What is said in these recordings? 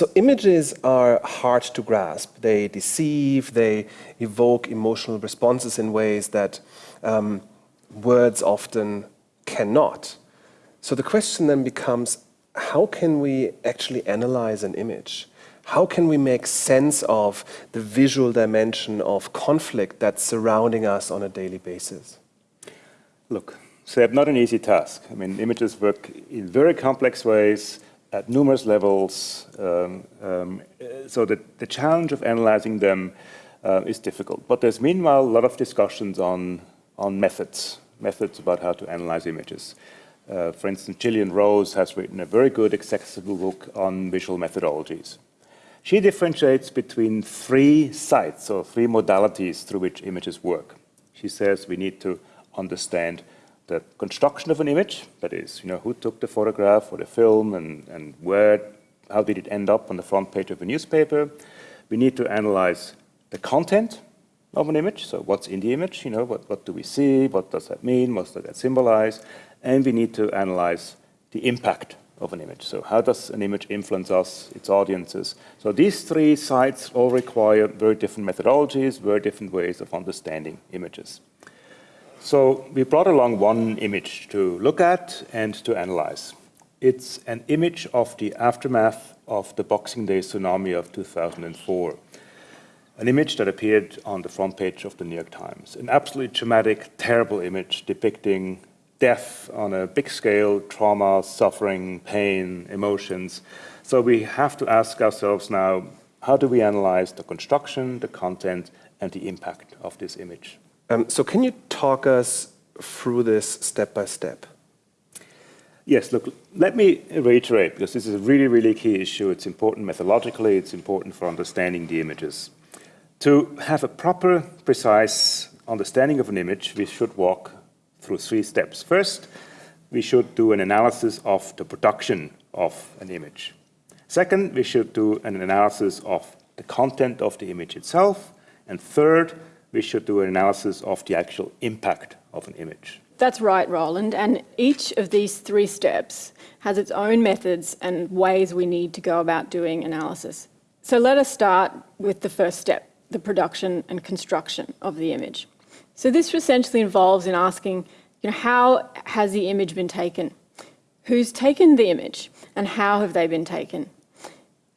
So images are hard to grasp. They deceive, they evoke emotional responses in ways that um, words often cannot. So the question then becomes, how can we actually analyze an image? How can we make sense of the visual dimension of conflict that's surrounding us on a daily basis? Look, Seb, not an easy task. I mean, images work in very complex ways at numerous levels. Um, um, so that the challenge of analyzing them uh, is difficult. But there's meanwhile a lot of discussions on, on methods, methods about how to analyze images. Uh, for instance, Gillian Rose has written a very good accessible book on visual methodologies. She differentiates between three sites or three modalities through which images work. She says we need to understand the construction of an image, that is, you know, who took the photograph or the film and, and where, how did it end up on the front page of a newspaper. We need to analyze the content of an image, so what's in the image, you know, what, what do we see, what does that mean, what does that symbolize, and we need to analyze the impact of an image. So how does an image influence us, its audiences? So these three sites all require very different methodologies, very different ways of understanding images. So we brought along one image to look at and to analyze. It's an image of the aftermath of the Boxing Day tsunami of 2004. An image that appeared on the front page of the New York Times. An absolutely traumatic, terrible image depicting death on a big scale, trauma, suffering, pain, emotions. So we have to ask ourselves now, how do we analyze the construction, the content, and the impact of this image? Um, so can you talk us through this step by step? Yes, look, let me reiterate, because this is a really, really key issue. It's important methodologically, it's important for understanding the images. To have a proper, precise understanding of an image, we should walk through three steps. First, we should do an analysis of the production of an image. Second, we should do an analysis of the content of the image itself. And third, we should do an analysis of the actual impact of an image. That's right, Roland. And each of these three steps has its own methods and ways we need to go about doing analysis. So let us start with the first step, the production and construction of the image. So this essentially involves in asking, you know, how has the image been taken? Who's taken the image and how have they been taken?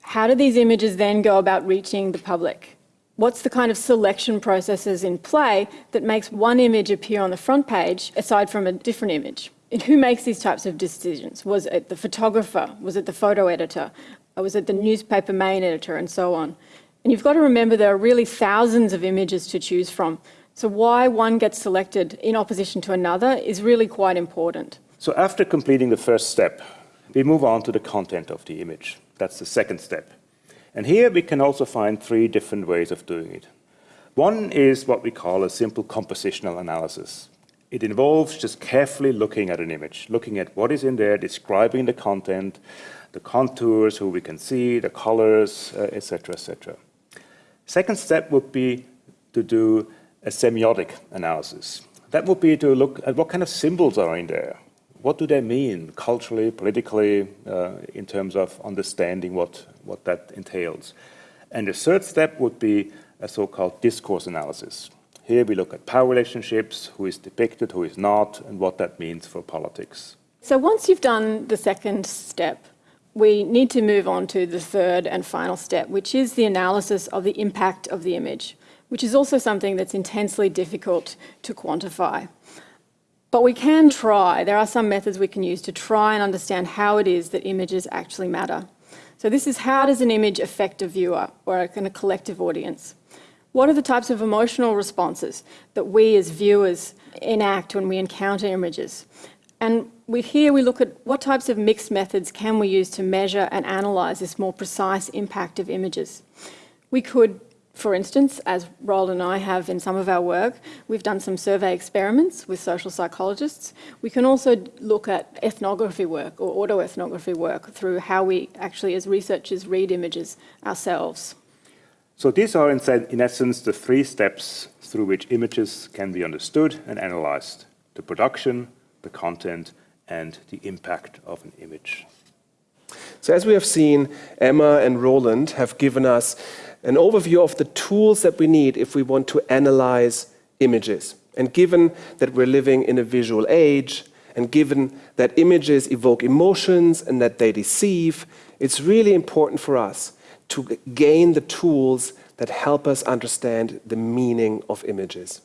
How do these images then go about reaching the public? What's the kind of selection processes in play that makes one image appear on the front page aside from a different image? And who makes these types of decisions? Was it the photographer? Was it the photo editor? Or was it the newspaper main editor and so on? And you've got to remember there are really thousands of images to choose from. So why one gets selected in opposition to another is really quite important. So after completing the first step, we move on to the content of the image. That's the second step. And here we can also find three different ways of doing it. One is what we call a simple compositional analysis. It involves just carefully looking at an image, looking at what is in there, describing the content, the contours, who we can see, the colors, etc., uh, etc. Et Second step would be to do a semiotic analysis. That would be to look at what kind of symbols are in there. What do they mean culturally, politically, uh, in terms of understanding what, what that entails? And the third step would be a so-called discourse analysis. Here we look at power relationships, who is depicted, who is not, and what that means for politics. So once you've done the second step, we need to move on to the third and final step, which is the analysis of the impact of the image which is also something that's intensely difficult to quantify. But we can try, there are some methods we can use to try and understand how it is that images actually matter. So this is how does an image affect a viewer or a kind of collective audience? What are the types of emotional responses that we as viewers enact when we encounter images? And we, here we look at what types of mixed methods can we use to measure and analyse this more precise impact of images. We could for instance, as Roland and I have in some of our work, we've done some survey experiments with social psychologists. We can also look at ethnography work or autoethnography work through how we actually as researchers read images ourselves. So these are, in, in essence, the three steps through which images can be understood and analyzed. The production, the content, and the impact of an image. So as we have seen, Emma and Roland have given us an overview of the tools that we need if we want to analyze images. And given that we're living in a visual age, and given that images evoke emotions and that they deceive, it's really important for us to gain the tools that help us understand the meaning of images.